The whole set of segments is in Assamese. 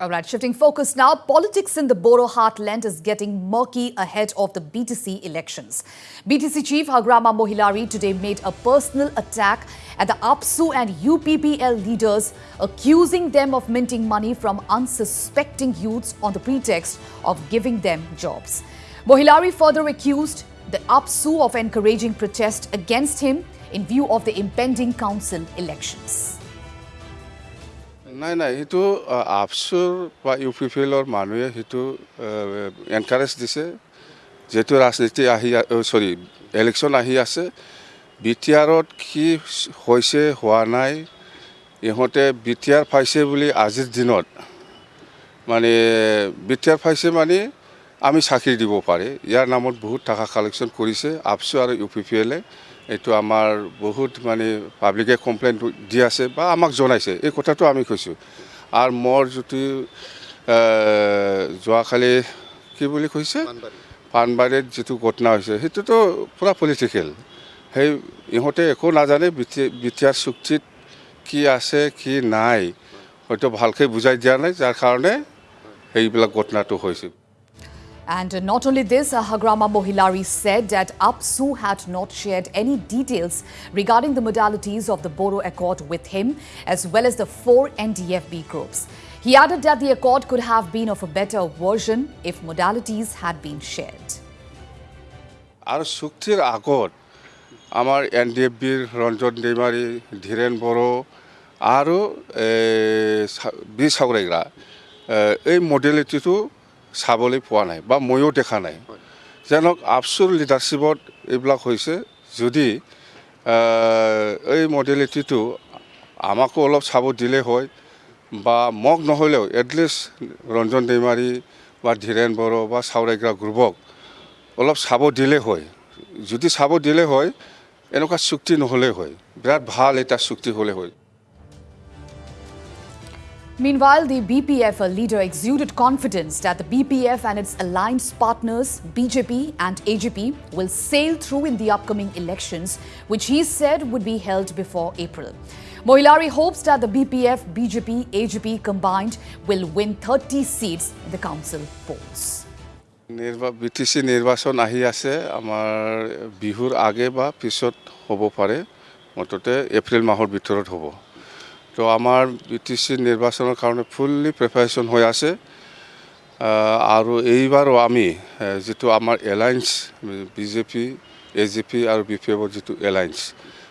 All right, shifting focus now. Politics in the Boro heartland is getting murky ahead of the BTC elections. BTC chief Hagrama Mohilari today made a personal attack at the APSU and UPPL leaders, accusing them of minting money from unsuspecting youths on the pretext of giving them jobs. Mohilari further accused the APSU of encouraging protest against him in view of the impending council elections. নাই নাই সেইটো আপচুৰ বা ইউ পি পি এলৰ মানুহে সেইটো এনকাৰেজ দিছে যিহেতু ৰাজনীতি আহি চৰি ইলেকশ্যন আহি আছে বি টি আৰত কি হৈছে হোৱা নাই ইহঁতে বি টি আৰ পাইছে বুলি আজিৰ দিনত মানে বি টি আৰ পাইছে মানে আমি চাকৰি দিব পাৰে ইয়াৰ নামত বহুত টকা কালেকশ্যন কৰিছে আপচু আৰু ইউ পি পি এলে এইটো আমাৰ বহুত মানে পাব্লিকে কমপ্লেইন দি আছে বা আমাক জনাইছে এই কথাটো আমি কৈছোঁ। আৰু মোৰ যিটো যোৱাকালি কি বুলি কৈছে? পাণবাৰীত যিটো ঘটনা হৈছে সেইটোতো পূৰা পলিটিকেল সেই ইহঁতে একো নাজানে বি টি আৰ চুক্তিত কি আছে কি নাই। হয়তো ভালকৈ বুজাই দিয়া নাই যাৰ কাৰণে সেইবিলাক ঘটনাটো হৈছে। And not only this, uh, Hagrama Mohilari said that APSU had not shared any details regarding the modalities of the Boro Accord with him, as well as the four NDFB groups. He added that the accord could have been of a better version if modalities had been shared. আৰু চুক্তিৰ আগত আমাৰ এন ডি এফ বিৰ ৰঞ্জন দৈমাৰী ধীৰেণ বড়ো আৰু বি চাউৰাইগৰা এই মডেলিটিটো চাবলৈ পোৱা নাই বা ময়ো দেখা নাই। যেনক আপচুৰ লিডাৰশ্বিপত এইবিলাক হৈছে যদি এই মডেলিটিটো আমাকো অলপ চাব দিলে হয় বা মোক নহ'লেও এটলিষ্ট ৰঞ্জন দৈমাৰী বা ধীৰেণ বড়ো বা চাউৰাইগৰা গ্ৰুপক অলপ চাব দিলে হয়। যদি চাব দিলে হয় এনেকুৱা চুক্তি নহ'লে হয়। বিৰাট ভাল এটা চুক্তি হ'লে হয়। Meanwhile, the BPF leader exuded confidence that the BPF and its alliance partners, BJP and AGP, will sail through in the upcoming elections, which he said would be held before April. Mohilari hopes that the BPF, BJP, AGP combined will win 30 seats in the council polls. নিৰ্বা বি টি চি নিৰ্বাচন আহি আছে আমাৰ বিহুৰ আগে বা পিছত হ'ব পাৰে মুঠতে এপ্ৰিল মাহৰ ভিতৰত হ'ব তো টি চি নিৰ্বাচনৰ কাৰণে ফুল্লি প্ৰিপাৰেশ্যন হৈ আছে। আৰু এইবাৰো আমি যিটো আমাৰ alliance B J P A G P আৰু বি পি এফৰ যিটো এলায়েন্স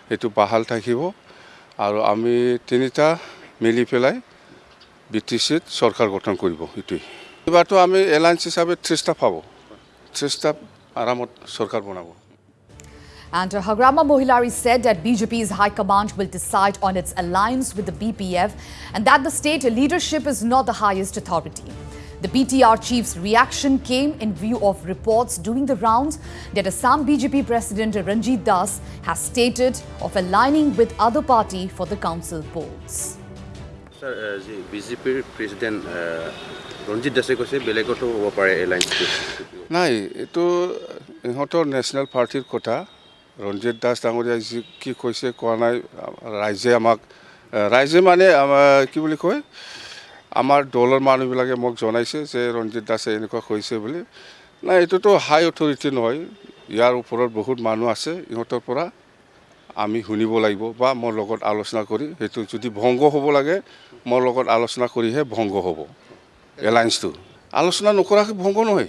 সেইটো বাহাল থাকিব। আৰু আমি তিনিটা মিলি পেলাই বি টি চিত চৰকাৰ গঠন কৰিব সেইটোৱেই এইবাৰতো আমি এলায়েন্স হিচাপে ত্ৰিছটা পাব। ত্ৰিছটা আৰামত চৰকাৰ বনাব। And uh, Hagrama Mohilari said that BJP's High Command will decide on its alliance with the BPF and that the state leadership is not the highest authority. The BTR chief's reaction came in view of reports doing the rounds that Assam BJP President Ranjit Das has stated of aligning with other party for the council polls. Sir যি বিজেপিৰ প্ৰেচিডেণ্ট ৰঞ্জিত দাসে কৈছে বেলেগতো হ'ব পাৰে এলায়েন্সটো নাই এইটো ইহঁতৰ নেশ্যনেল পাৰ্টিৰ কথা ৰঞ্জিত দাস ডাঙৰীয়াই যি কি কৈছে কোৱা নাই ৰাইজে আমাক ৰাইজে মানে কি বুলি কয় আমাৰ দলৰ মানুহবিলাকে মোক জনাইছে যে ৰঞ্জিত দাসে এনেকুৱা কৈছে বুলি। নাই এইটোতো হাই অথৰিটি নহয় ইয়াৰ ওপৰত বহুত মানুহ আছে ইহঁতৰ পৰা আমি শুনিব লাগিব বা মোৰ লগত আলোচনা কৰি সেইটো যদি ভংগ হ'ব লাগে মোৰ লগত আলোচনা কৰিহে ভংগ হ'ব এলায়েন্সটো। আলোচনা নকৰাকৈ ভংগ নহয়।